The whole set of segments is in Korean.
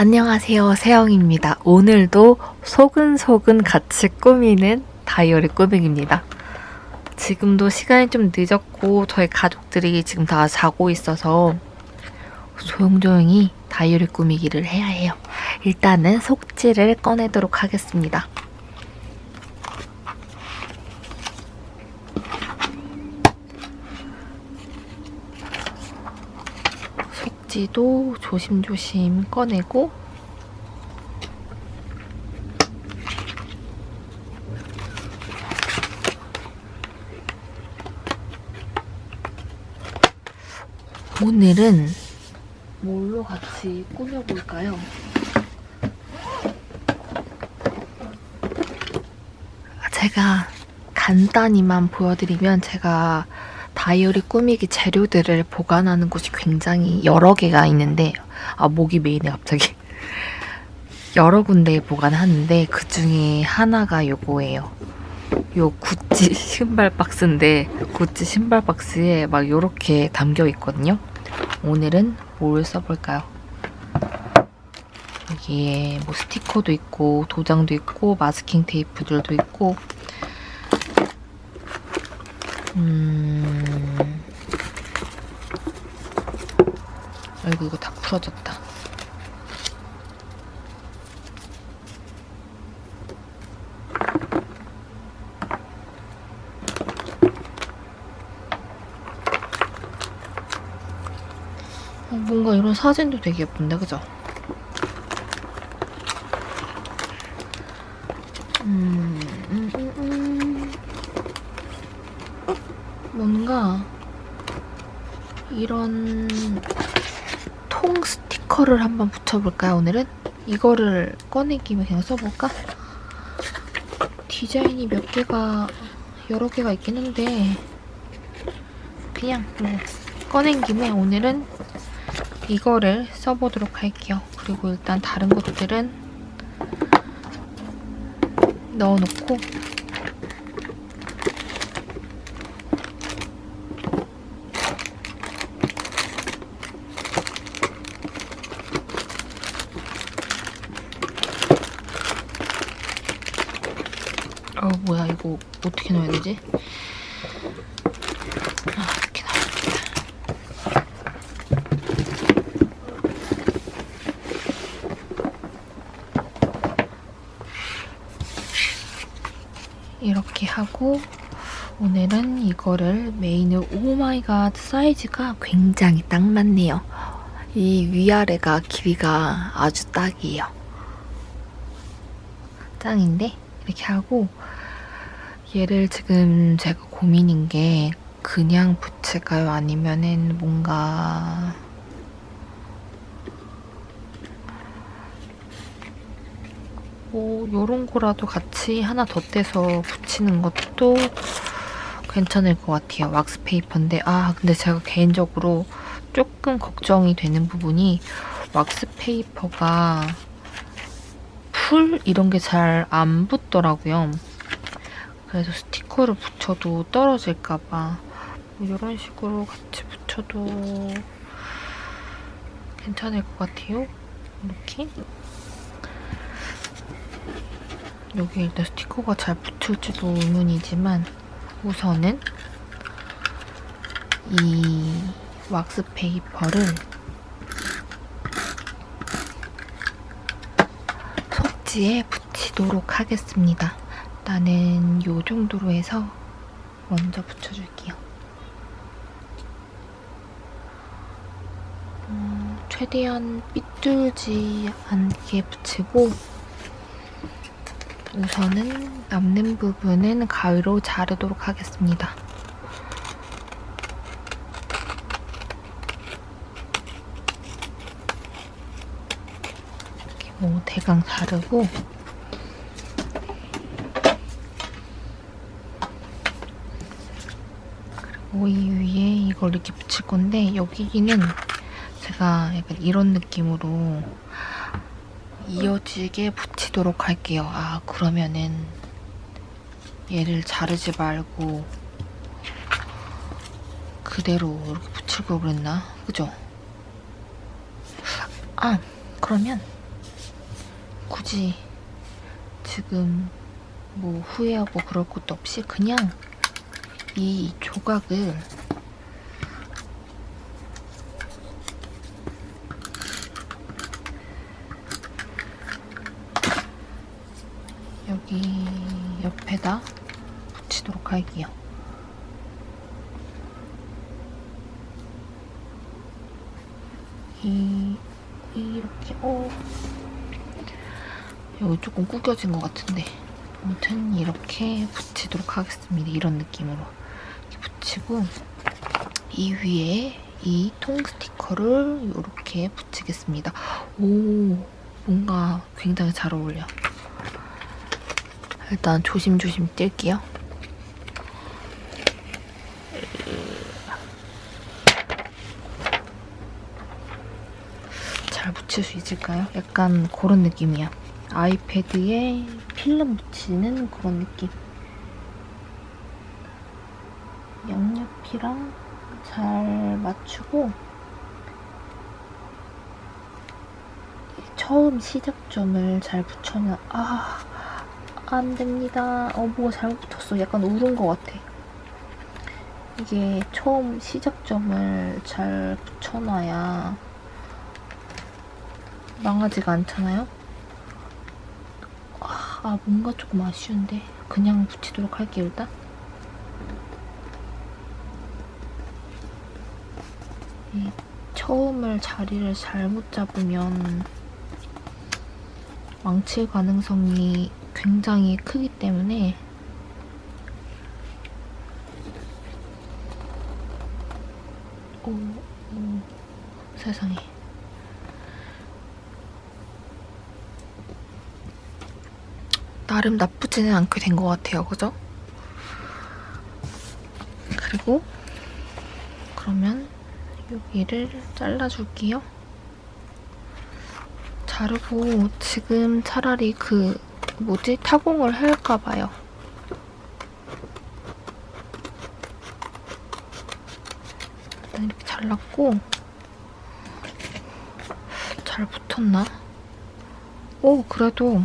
안녕하세요 세영입니다. 오늘도 소근소근 같이 꾸미는 다이어리 꾸미기입니다. 지금도 시간이 좀 늦었고 저희 가족들이 지금 다 자고 있어서 조용조용히 다이어리 꾸미기를 해야 해요. 일단은 속지를 꺼내도록 하겠습니다. 속지도 조심조심 꺼내고 오늘은 뭘로 같이 꾸며볼까요? 제가 간단히만 보여드리면 제가 다이어리 꾸미기 재료들을 보관하는 곳이 굉장히 여러 개가 있는데 아 목이 메이네 갑자기. 여러 군데에 보관하는데 그 중에 하나가 요거예요. 요 구찌 신발 박스인데 구찌 신발 박스에 막 요렇게 담겨 있거든요. 오늘은 뭘 써볼까요? 여기에 뭐 스티커도 있고 도장도 있고 마스킹 테이프들도 있고 음... 아이고 이거 다 풀어졌다 어, 뭔가 이런 사진도 되게 예쁜데 그죠? 음, 음, 음, 음. 뭔가 이런 통 스티커를 한번 붙여볼까요 오늘은? 이거를 김에 그냥 써볼까? 디자인이 몇 개가 여러 개가 있긴 한데 그냥 뭐 꺼낸 김에 오늘은 이거를 써보도록 할게요. 그리고 일단 다른 것들은 넣어놓고 어 이거 어떻게 넣어야 되지? 아 이렇게 넣어야겠다. 이렇게 하고 오늘은 이거를 메인을 oh my god 사이즈가 굉장히 딱 맞네요. 이 위아래가 길이가 아주 딱이에요. 짱인데 이렇게 하고 얘를 지금 제가 고민인 게 그냥 붙일까요? 아니면은 뭔가 뭐 요런 거라도 같이 하나 덧대서 붙이는 것도 괜찮을 것 같아요. 왁스 페이퍼인데 아 근데 제가 개인적으로 조금 걱정이 되는 부분이 왁스 페이퍼가 풀 이런 게 잘 안 붙더라고요. 그래서 스티커를 붙여도 떨어질까봐 뭐 이런 식으로 같이 붙여도 괜찮을 것 같아요. 이렇게 여기 일단 스티커가 잘 붙을지도 의문이지만 우선은 이 왁스 페이퍼를 속지에 붙이도록 하겠습니다. 나는 이 정도로 해서 먼저 붙여줄게요. 음, 최대한 삐뚤지 않게 붙이고 우선은 남는 부분은 가위로 자르도록 하겠습니다. 뭐 대강 자르고 그리고 이 위에 이걸 이렇게 붙일 건데 여기는 제가 약간 이런 느낌으로 이어지게 붙이도록 할게요. 아 그러면은 얘를 자르지 말고 그대로 이렇게 붙일 걸 그랬나? 그죠? 아 그러면 굳이 지금 뭐 후회하고 그럴 것도 없이 그냥 이 조각을 여기 옆에다 붙이도록 할게요. 이 이렇게 어 여기 조금 구겨진 것 같은데 아무튼 이렇게 붙이도록 하겠습니다. 이런 느낌으로 붙이고 이 위에 이 통 스티커를 이렇게 붙이겠습니다. 오 뭔가 굉장히 잘 어울려. 일단 조심조심 뗄게요. 잘 붙일 수 있을까요? 약간 그런 느낌이야. 아이패드에 필름 붙이는 그런 느낌. 양옆이랑 잘 맞추고 처음 시작점을 잘 붙여면 아... 안 됩니다. 어, 뭐가 잘못 붙었어. 약간 울은 것 같아. 이게 처음 시작점을 잘 붙여놔야 망하지가 않잖아요? 아, 아, 뭔가 조금 아쉬운데. 그냥 붙이도록 할게요, 일단. 이 처음을 자리를 잘못 잡으면 망칠 가능성이 굉장히 크기 때문에 오, 오 세상에 나름 나쁘지는 않게 된 것 같아요 그죠? 그리고 여기를 잘라줄게요 자르고 지금 차라리 그 뭐지? 타공을 할까 봐요. 이렇게 잘랐고 잘 붙었나? 오 그래도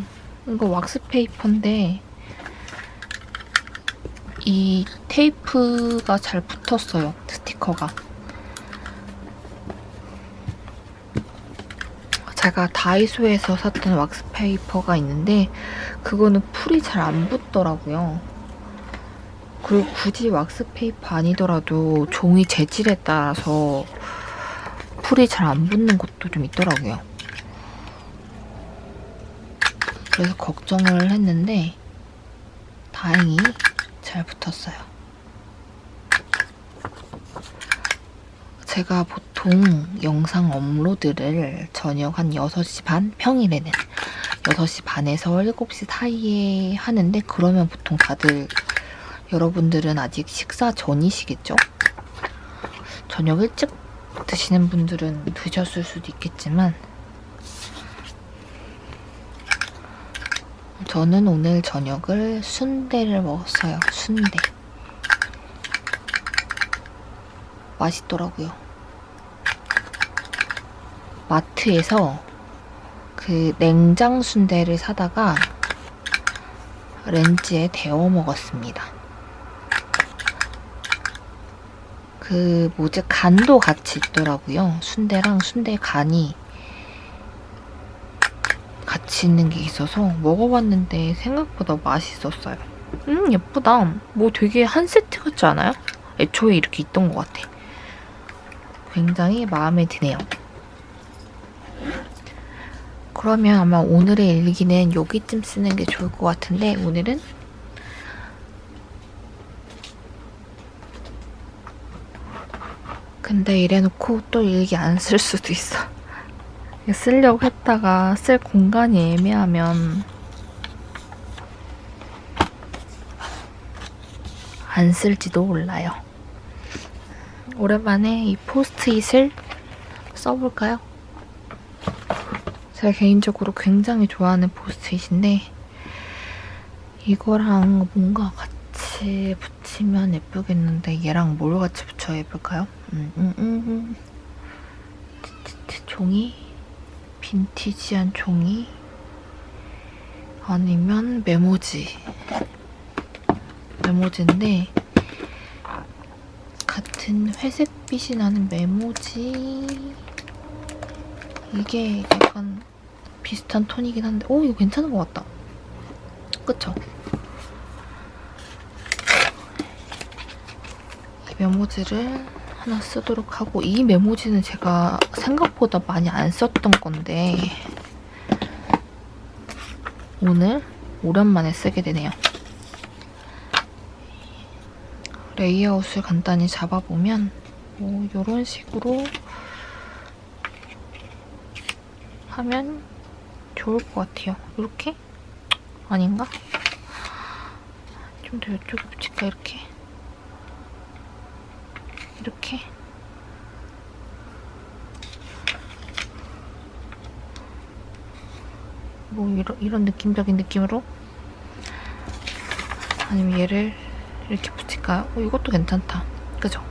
이거 왁스 페이퍼인데 이 테이프가 잘 붙었어요. 스티커가. 제가 다이소에서 샀던 왁스 페이퍼가 있는데 그거는 풀이 잘 안 붙더라고요. 그리고 굳이 왁스 페이퍼 아니더라도 종이 재질에 따라서 풀이 잘 안 붙는 것도 좀 있더라고요. 그래서 걱정을 했는데 다행히 잘 붙었어요. 제가 보통 영상 업로드를 저녁 한 6시 반? 평일에는 6시 반에서 7시 사이에 하는데 그러면 보통 다들 여러분들은 아직 식사 전이시겠죠? 저녁 일찍 드시는 분들은 드셨을 수도 있겠지만 저는 오늘 저녁을 순대를 먹었어요. 순대. 맛있더라고요. 마트에서 그 냉장 순대를 사다가 렌즈에 데워 먹었습니다. 그 뭐지 간도 같이 있더라고요. 순대랑 순대 간이 같이 있는 게 있어서 먹어봤는데 생각보다 맛있었어요. 음 예쁘다. 뭐 되게 한 세트 같지 않아요? 애초에 이렇게 있던 것 같아. 굉장히 마음에 드네요. 그러면 아마 오늘의 일기는 여기쯤 쓰는 게 좋을 것 같은데 오늘은 근데 이래놓고 또 일기 안 쓸 수도 있어. 쓰려고 했다가 쓸 공간이 애매하면 안 쓸지도 몰라요. 오랜만에 이 포스트잇을 써볼까요? 제가 개인적으로 굉장히 좋아하는 포스트잇인데 이거랑 뭔가 같이 붙이면 예쁘겠는데 얘랑 뭘 같이 붙여야 예쁠까요? 음, 음, 음, 음. 종이 빈티지한 종이 아니면 메모지. 메모지인데 같은 회색빛이 나는 메모지. 이게 약간 비슷한 톤이긴 한데 오 이거 괜찮은 것 같다. 그쵸? 이 메모지를 하나 쓰도록 하고 이 메모지는 제가 생각보다 많이 안 썼던 건데 오늘 오랜만에 쓰게 되네요. 레이아웃을 간단히 잡아보면 뭐 이런 식으로 하면 좋을 것 같아요. 이렇게? 아닌가? 좀 더 이쪽에 붙일까 이렇게? 이렇게? 뭐 이런, 이런 느낌적인 느낌으로 아니면 얘를 이렇게 붙일까요? 어, 이것도 괜찮다. 그죠?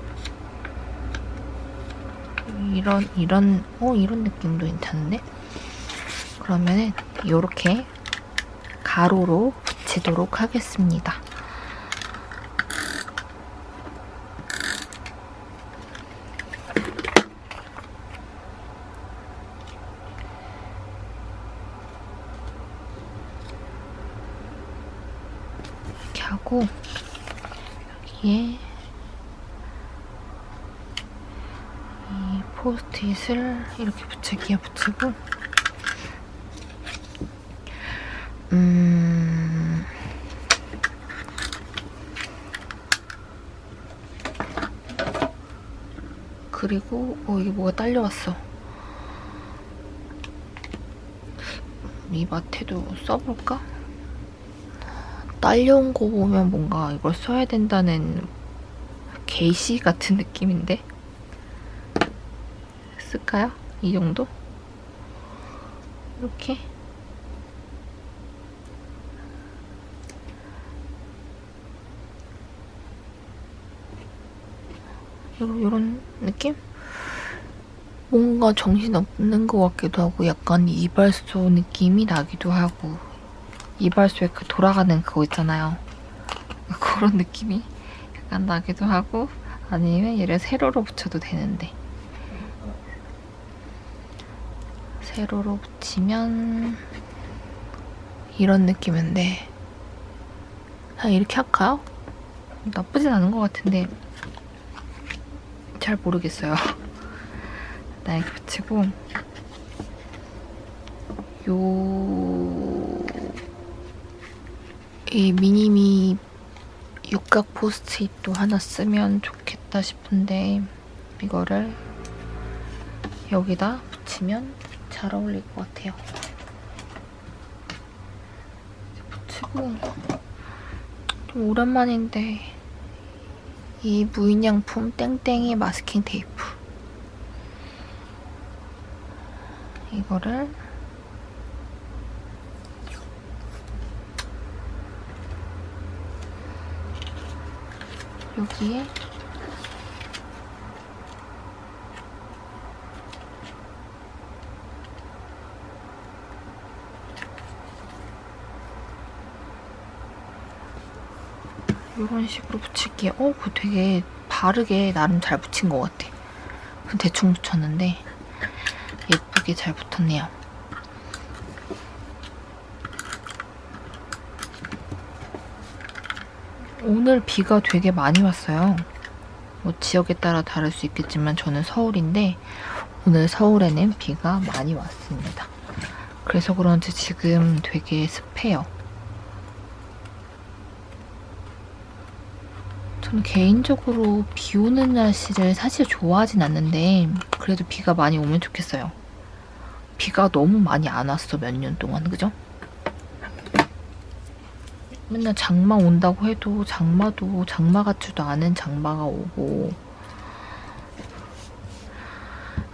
이런 이런 어 이런 느낌도 괜찮은데? 그러면은 이렇게 가로로 붙이도록 하겠습니다. 이렇게 하고 여기에 이 포스트잇을 이렇게 붙이기에 붙이고 음... 그리고 어 이게 뭐가 딸려왔어 이 마테도 써볼까? 딸려온 거 보면 뭔가 이걸 써야 된다는 게시 같은 느낌인데? 쓸까요? 이 정도? 이렇게? 요런, 요런 느낌? 뭔가 정신없는 것 같기도 하고 약간 이발소 느낌이 나기도 하고 이발소에 그 돌아가는 그거 있잖아요. 그런 느낌이 약간 나기도 하고 아니면 얘를 세로로 붙여도 되는데 세로로 붙이면 이런 느낌인데 그냥 이렇게 할까요? 나쁘진 않은 것 같은데 잘 모르겠어요. 이렇게 붙이고 요... 이 미니미 육각 포스트잇도 하나 쓰면 좋겠다 싶은데 이거를 여기다 붙이면 잘 어울릴 것 같아요. 붙이고 좀 오랜만인데 이 무인양품 땡땡이 마스킹 테이프. 이거를 여기에 이런 식으로 붙일게요. 어, 그거 되게 바르게 나름 잘 붙인 것 같아. 대충 붙였는데 예쁘게 잘 붙었네요. 오늘 비가 되게 많이 왔어요. 뭐 지역에 따라 다를 수 있겠지만 저는 서울인데 오늘 서울에는 비가 많이 왔습니다. 그래서 그런지 지금 되게 습해요. 저는 개인적으로 비 오는 날씨를 사실 좋아하진 않는데 그래도 비가 많이 오면 좋겠어요. 비가 너무 많이 안 왔어 몇 년 동안 그죠? 맨날 장마 온다고 해도 장마도 장마 같지도 않은 장마가 오고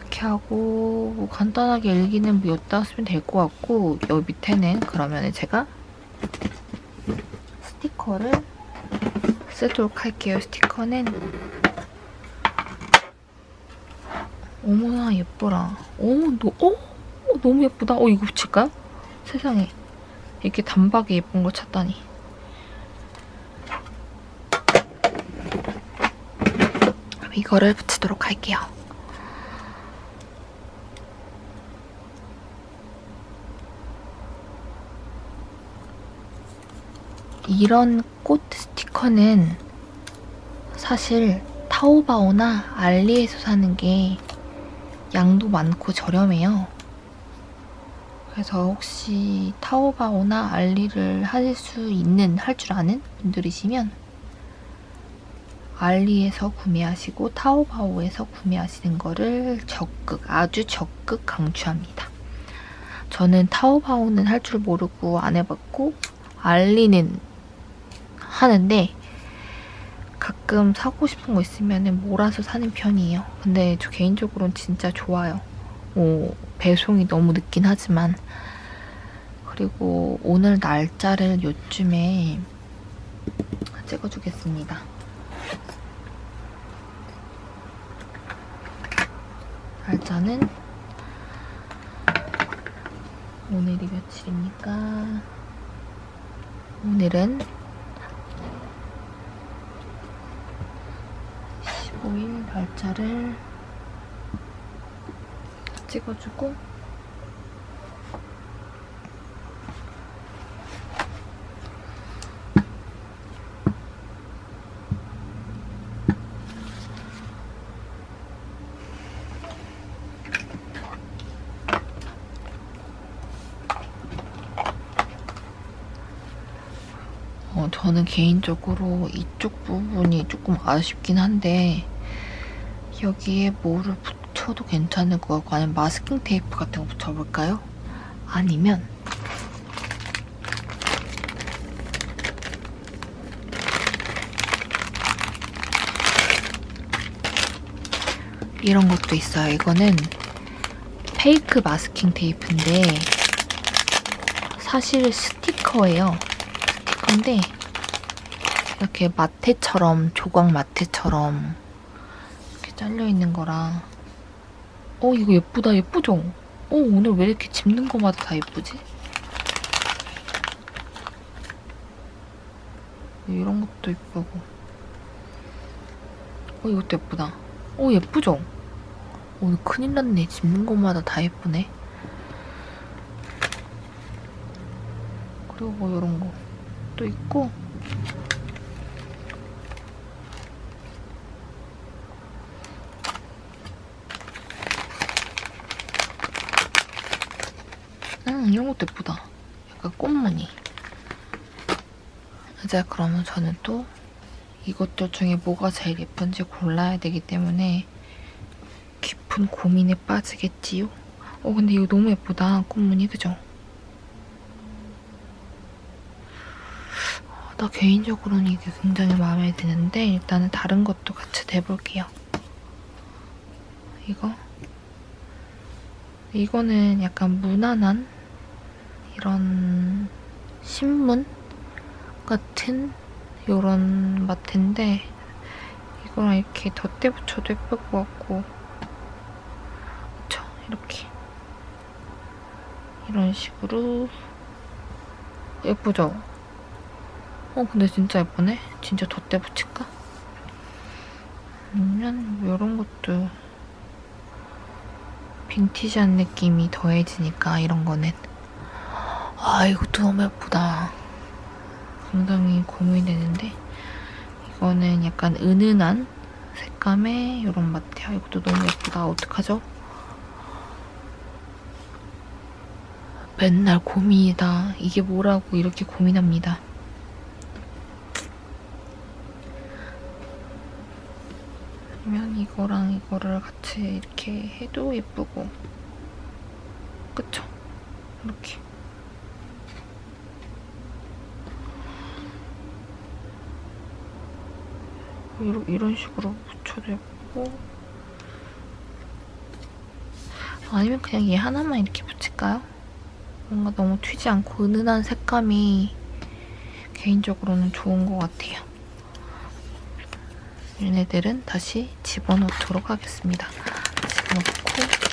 이렇게 하고 뭐 간단하게 일기는 뭐 엿다 쓰면 될 것 같고 여기 밑에는 그러면 제가 스티커를 쓰도록 할게요. 스티커는 어머나 예뻐라. 어머 너, 어? 어, 너무 예쁘다. 어 이거 붙일까요? 세상에 이렇게 단박에 예쁜 거 찾다니. 이거를 붙이도록 할게요. 이런 꽃 스티커는 사실 타오바오나 알리에서 사는 게 양도 많고 저렴해요. 그래서 혹시 타오바오나 알리를 할수 있는, 할 줄 아는 분들이시면 알리에서 구매하시고 타오바오에서 구매하시는 거를 적극, 아주 적극 강추합니다. 저는 타오바오는 할 줄 모르고 안 해봤고 알리는 하는데 가끔 사고 싶은 거 있으면 몰아서 사는 편이에요. 근데 저 개인적으로는 진짜 좋아요. 뭐 배송이 너무 늦긴 하지만 그리고 오늘 날짜를 요쯤에 찍어주겠습니다. 날짜는 오늘이 며칠입니까? 오늘은 15일 날짜를 찍어주고 어, 저는 개인적으로 이쪽 부분이 조금 아쉽긴 한데 여기에 뭐를 붙여도 괜찮을 것 같고 아니면 마스킹 테이프 같은 거 붙여볼까요? 아니면 이런 것도 있어요. 이거는 페이크 마스킹 테이프인데 사실 스티커예요. 스티커인데 이렇게 마테처럼 조각 마테처럼 잘려 있는 거라 어 이거 예쁘다 예쁘죠? 어 오늘 왜 이렇게 집는 거마다 다 예쁘지? 이런 것도 예쁘고 어 이것도 예쁘다 어 예쁘죠? 오늘 큰일 났네 집는 것마다 다 예쁘네 그리고 뭐 이런 것도 있고 예쁘다 약간 꽃무늬 이제 그러면 저는 또 이것들 중에 뭐가 제일 예쁜지 골라야 되기 때문에 깊은 고민에 빠지겠지요? 어 근데 이거 너무 예쁘다 꽃무늬 그죠? 나 개인적으로는 이게 굉장히 마음에 드는데 일단은 다른 것도 같이 내볼게요. 이거 이거는 약간 무난한 이런 신문 같은 이런 마트인데 이거랑 이렇게 덧대 붙여도 예쁠 것 같고 그쵸? 이렇게 이런 식으로 예쁘죠? 어 근데 진짜 예쁘네? 진짜 덧대 붙일까? 아니면 이런 것도 빈티지한 느낌이 더해지니까 이런 거는 아 이것도 너무 예쁘다. 굉장히 고민되는데 이거는 약간 은은한 색감의 이런 마트야. 이것도 너무 예쁘다. 어떡하죠? 맨날 고민이다. 이게 뭐라고 이렇게 고민합니다. 아니면 이거랑 이거를 같이 이렇게 해도 예쁘고 그쵸? 이렇게 이런, 이런 식으로 붙여도 예쁘고 아니면 그냥 얘 하나만 이렇게 붙일까요? 뭔가 너무 튀지 않고 은은한 색감이 개인적으로는 좋은 것 같아요. 얘네들은 다시 집어넣도록 하겠습니다. 집어넣고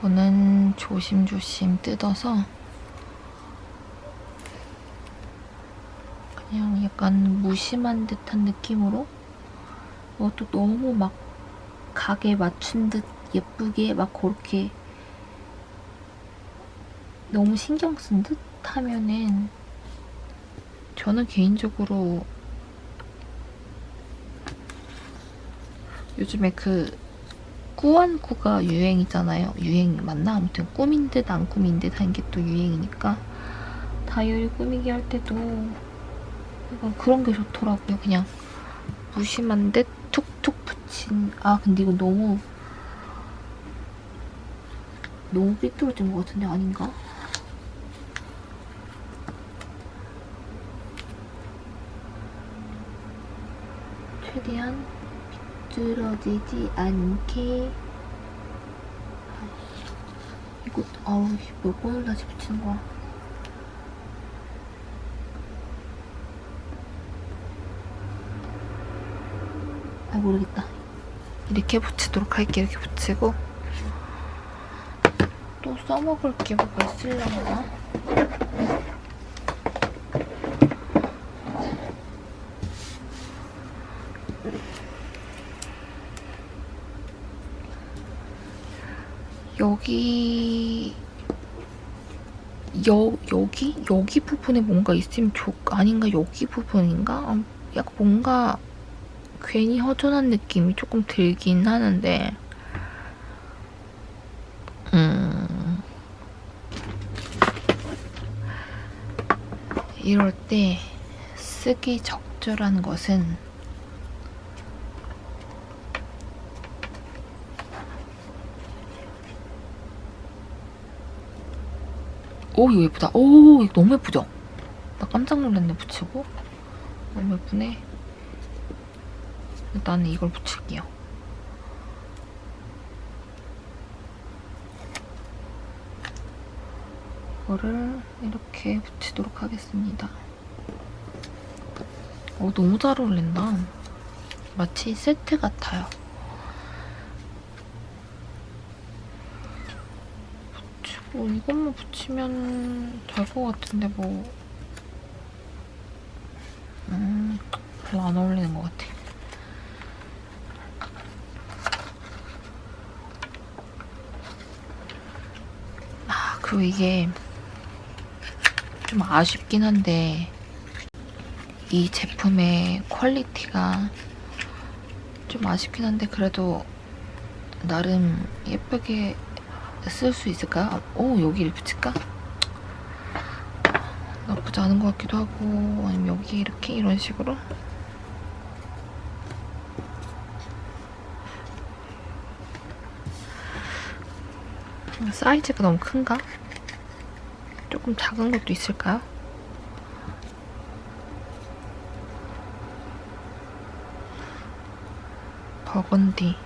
이거는 조심조심 뜯어서 그냥 약간 무심한 듯한 느낌으로 이것도 너무 막 각에 맞춘 듯 예쁘게 막 그렇게 너무 신경 쓴 듯 하면은 저는 개인적으로 요즘에 그 꾸안꾸가 유행이잖아요. 유행 맞나? 아무튼 꾸민 듯 안 꾸민 듯 하는 게또 유행이니까 다이어리 꾸미기 할 때도 약간 그런 게 좋더라고요. 그냥 무심한 듯 툭툭 붙인 아 근데 이거 너무 너무 삐뚤어진 것 같은데 아닌가? 최대한 삐뚤어지지 않게. 이거 아우 몇 번을 다시 붙이는 거야. 아 모르겠다. 이렇게 붙이도록 할게 이렇게 붙이고. 또 써먹을 게 뭐가 있을려나 여기 여, 여기? 여기 부분에 뭔가 있으면 좋 아닌가? 여기 부분인가? 아, 약간 뭔가 괜히 허전한 느낌이 조금 들긴 하는데 음 이럴 때 쓰기 적절한 것은 오 이거 예쁘다 오 이거 너무 예쁘죠? 나 깜짝 놀랐네 붙이고 너무 예쁘네 나는 이걸 붙일게요. 이거를 이렇게 붙이도록 하겠습니다. 어, 너무 잘 어울린다. 마치 세트 같아요. 붙이고 이것만 붙이면 될 것 같은데 뭐 음, 별로 안 어울리는 것 같아. 그리고 이게 좀 아쉽긴 한데 이 제품의 quality가 좀 아쉽긴 한데 그래도 나름 예쁘게 쓸 수 있을까? 오 여기를 붙일까? 나쁘지 않은 것 같기도 하고 아니면 여기 이렇게 이런 식으로 사이즈가 너무 큰가? 조금 작은 것도 있을까요? 버건디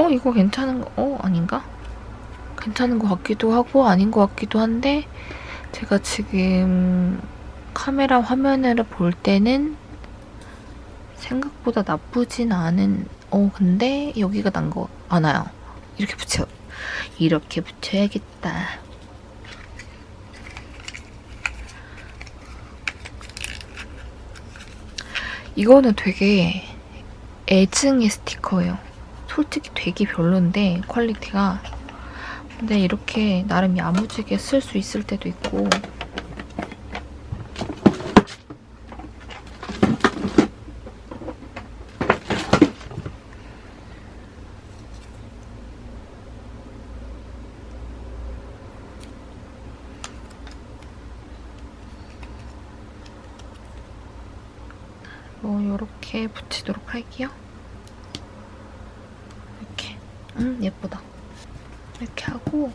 어? 이거 괜찮은 거.. 어? 아닌가? 괜찮은 것 같기도 하고 아닌 것 같기도 한데 제가 지금 카메라 화면을 볼 때는 생각보다 나쁘진 않은 어 근데 여기가 난거 많아요 이렇게 붙여 이렇게 붙여야겠다. 이거는 되게 애증의 스티커예요. 솔직히 되게 별론데 quality가. 근데 이렇게 나름 야무지게 쓸 수 있을 때도 있고 뭐 이렇게 붙이도록 할게요. 이렇게. 음 예쁘다. 이렇게 하고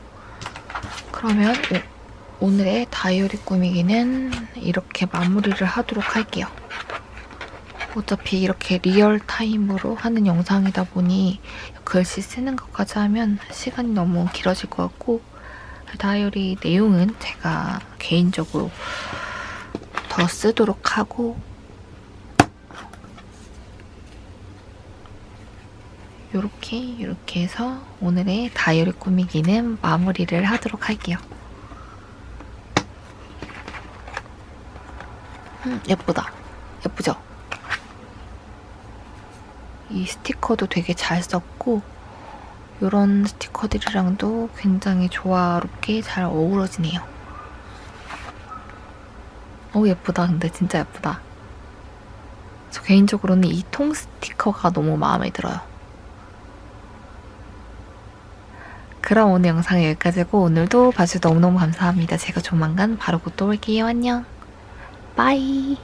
그러면 오, 오늘의 다이어리 꾸미기는 이렇게 마무리를 하도록 할게요. 어차피 이렇게 real time으로 하는 영상이다 보니 글씨 쓰는 것까지 하면 시간이 너무 길어질 것 같고 다이어리 내용은 제가 개인적으로 더 쓰도록 하고 요렇게 이렇게 해서 오늘의 다이어리 꾸미기는 마무리를 하도록 할게요. 음, 예쁘다. 예쁘죠? 이 스티커도 되게 잘 썼고 이런 스티커들이랑도 굉장히 조화롭게 잘 어우러지네요. 오 예쁘다. 근데 진짜 예쁘다. 저 개인적으로는 이 통 스티커가 너무 마음에 들어요. 그럼 오늘 영상 여기까지고 오늘도 봐주셔서 너무너무 감사합니다. 제가 조만간 바로 곧 또 올게요. 안녕. 빠이.